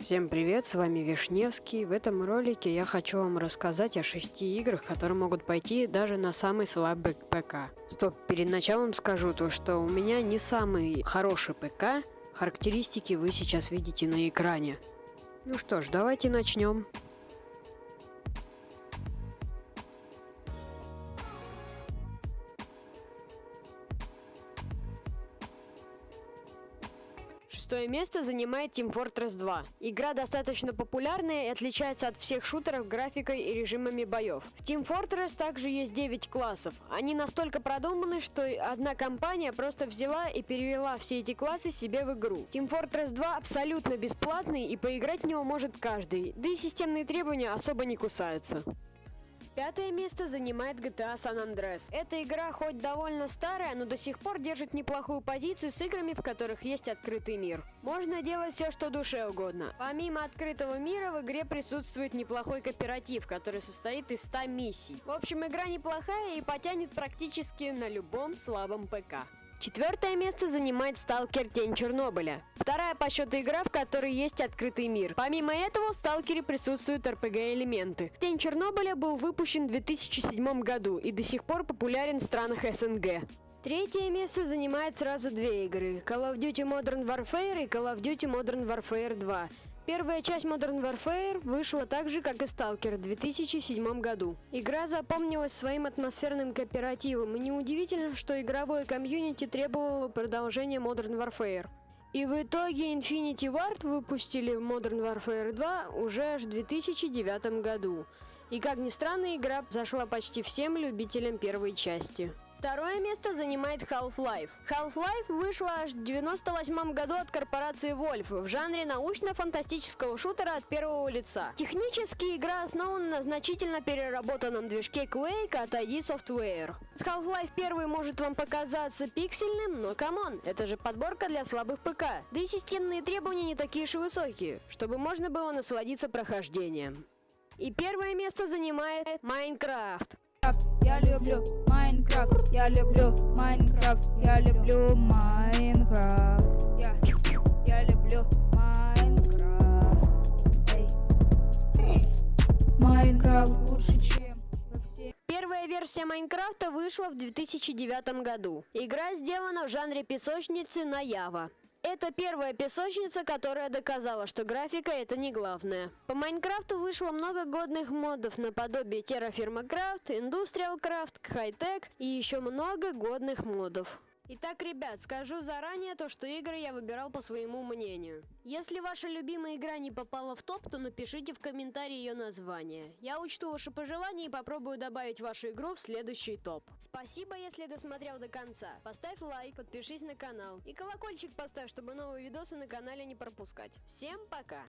Всем привет, с вами Вишневский. В этом ролике я хочу вам рассказать о шести играх, которые могут пойти даже на самый слабый ПК. Стоп, перед началом скажу то, что у меня не самый хороший ПК, характеристики вы сейчас видите на экране. Ну что ж, давайте начнем. Шестое место занимает Team Fortress 2. Игра достаточно популярная и отличается от всех шутеров графикой и режимами боев. В Team Fortress также есть 9 классов. Они настолько продуманы, что одна компания просто взяла и перевела все эти классы себе в игру. Team Fortress 2 абсолютно бесплатный и поиграть в него может каждый, да и системные требования особо не кусаются. Пятое место занимает GTA San Andreas. Эта игра хоть довольно старая, но до сих пор держит неплохую позицию с играми, в которых есть открытый мир. Можно делать все, что душе угодно. Помимо открытого мира, в игре присутствует неплохой кооператив, который состоит из 100 миссий. В общем, игра неплохая и потянет практически на любом слабом ПК. Четвертое место занимает Сталкер Тень Чернобыля. Вторая по счету игра, в которой есть открытый мир. Помимо этого, в Сталкере присутствуют RPG-элементы. Тень Чернобыля был выпущен в 2007 году и до сих пор популярен в странах СНГ. Третье место занимает сразу две игры – Call of Duty Modern Warfare и Call of Duty Modern Warfare 2. Первая часть Modern Warfare вышла так же, как и Stalker в 2007 году. Игра запомнилась своим атмосферным кооперативом, и неудивительно, что игровое комьюнити требовало продолжения Modern Warfare. И в итоге Infinity Ward выпустили Modern Warfare 2 уже аж в 2009 году. И как ни странно, игра зашла почти всем любителям первой части. Второе место занимает Half-Life. Half-Life вышла аж в 98 году от корпорации Valve в жанре научно-фантастического шутера от первого лица. Технически игра основана на значительно переработанном движке Quake от ID Software. Half-Life 1 может вам показаться пиксельным, но come on, это же подборка для слабых ПК. Да и системные требования не такие уж и высокие, чтобы можно было насладиться прохождением. И первое место занимает Майнкрафт. Я люблю Майнкрафт, я люблю Майнкрафт, я люблю Майнкрафт. Я, я люблю Майнкрафт. Майнкрафт лучше, чем все. Первая версия Майнкрафта вышла в 2009 году. Игра сделана в жанре песочницы на Java. Это первая песочница, которая доказала, что графика это не главное. По Майнкрафту вышло много годных модов наподобие Terraform Craft, Industrial Craft, Hightech и еще много годных модов. Итак, ребят, скажу заранее то, что игры я выбирал по своему мнению. Если ваша любимая игра не попала в топ, то напишите в комментарии ее название. Я учту ваши пожелания и попробую добавить вашу игру в следующий топ. Спасибо, если досмотрел до конца. Поставь лайк, подпишись на канал и колокольчик поставь, чтобы новые видосы на канале не пропускать. Всем пока!